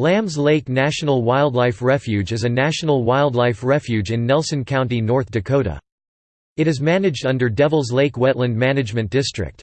Lambs Lake National Wildlife Refuge is a national wildlife refuge in Nelson County, North Dakota. It is managed under Devils Lake Wetland Management District.